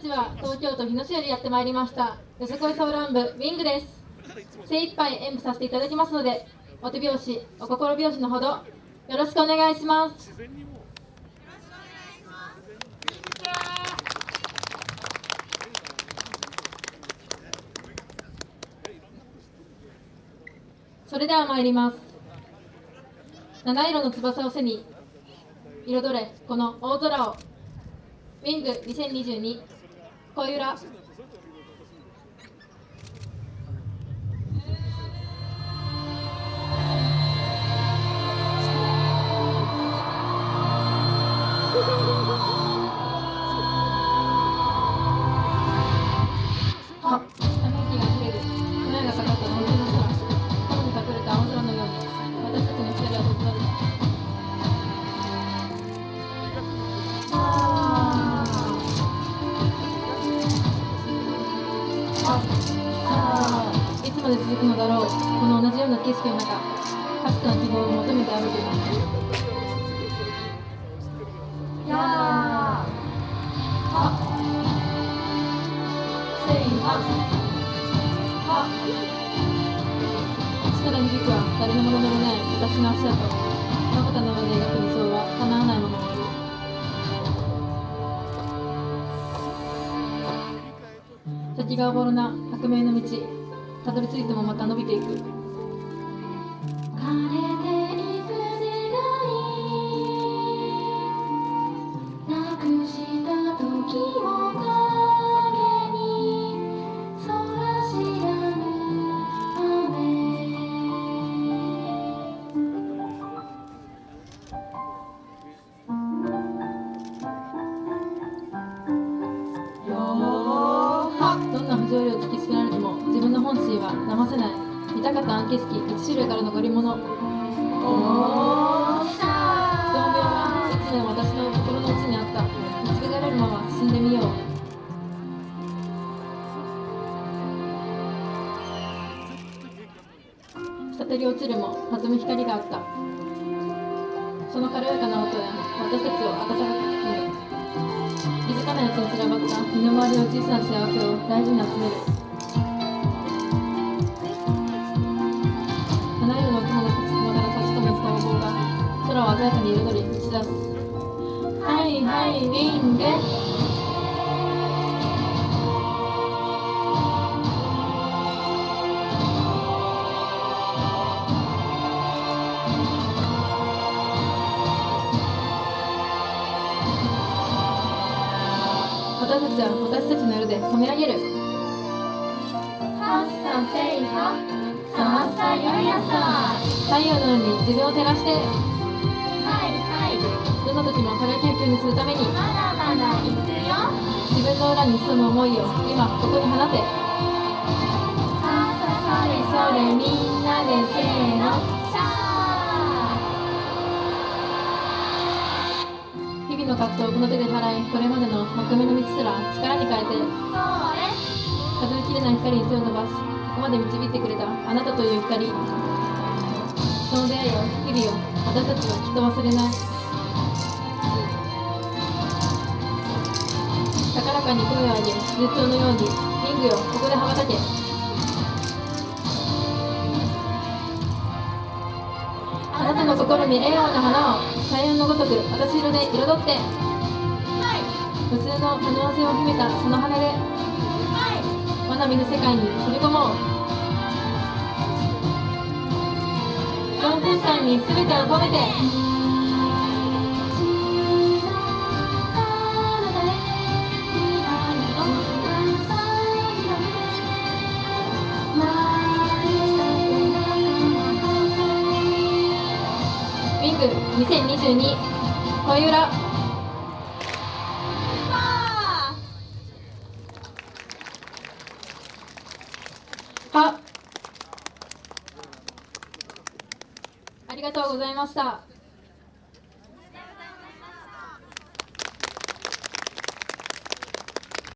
私は東京都日野市よりやってまいりました。よさこいソウラン部ウィングです。精一杯演舞させていただきますのでお手拍子お心拍子のほどよろしくお願いします。それでは参ります。七色の翼を背に彩れこの大空を。ウィング2022恋あ、あいつまで続くのだろう。この同じような景色の中、かすかな希望を求めて歩いてい。やーあせいはは力に響くは誰のものでもない私の足跡まぶたの上で描く理想は叶先がおぼろな。革命の道。たどり着いてもまた伸びていく。い見たかった景色一種類からの贈り物。おーストー。ン病はいつも私の心の内にあった。見つけられるまま進んでみよう。滴り落ちるも弾む光があった。その軽やかな音や私たちを温かく包む。気づかないうちに散らばった身の回りの小さな幸せを大事に集める。鮮やかに彩り打ち出すはいはいウィング私たちは私たちの色で染め上げるさせいはさあさやさ太陽のように自分を照らしてどんな時も輝きをにするためにまだまだ行くよ。自分の裏に潜む思いを今ここに放て。ささそれそれみんなでせーのシャー。日々の葛藤をこの手で払いこれまでの幕目の道すら力に変えて数えきれない光に手を伸ばしここまで導いてくれたあなたという光その出会いを日々を私たちはきっと忘れない高らかに声を上げ絶頂のようにリングよここで羽ばたけあなたの心に栄養の花を彩雲のごとく私色で彩って。はい無数の可能性を秘めたその羽ではいまだ見ぬ世界に飛び込もう4分間に全てを込めて。ウィング2022恋裏はあ。ありがとうございました。